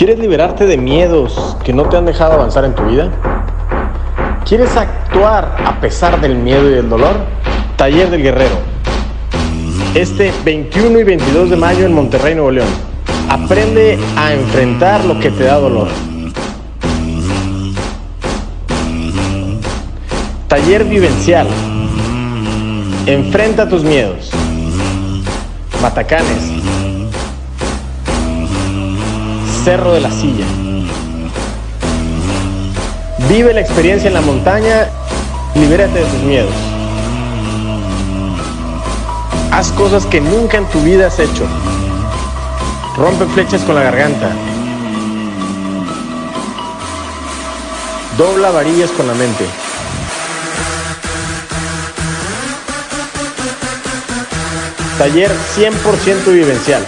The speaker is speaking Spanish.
¿Quieres liberarte de miedos que no te han dejado avanzar en tu vida? ¿Quieres actuar a pesar del miedo y el dolor? Taller del Guerrero. Este 21 y 22 de mayo en Monterrey, Nuevo León. Aprende a enfrentar lo que te da dolor. Taller vivencial. Enfrenta tus miedos. Matacanes. Cerro de la Silla. Vive la experiencia en la montaña libérate de tus miedos. Haz cosas que nunca en tu vida has hecho. Rompe flechas con la garganta. Dobla varillas con la mente. Taller 100% vivencial.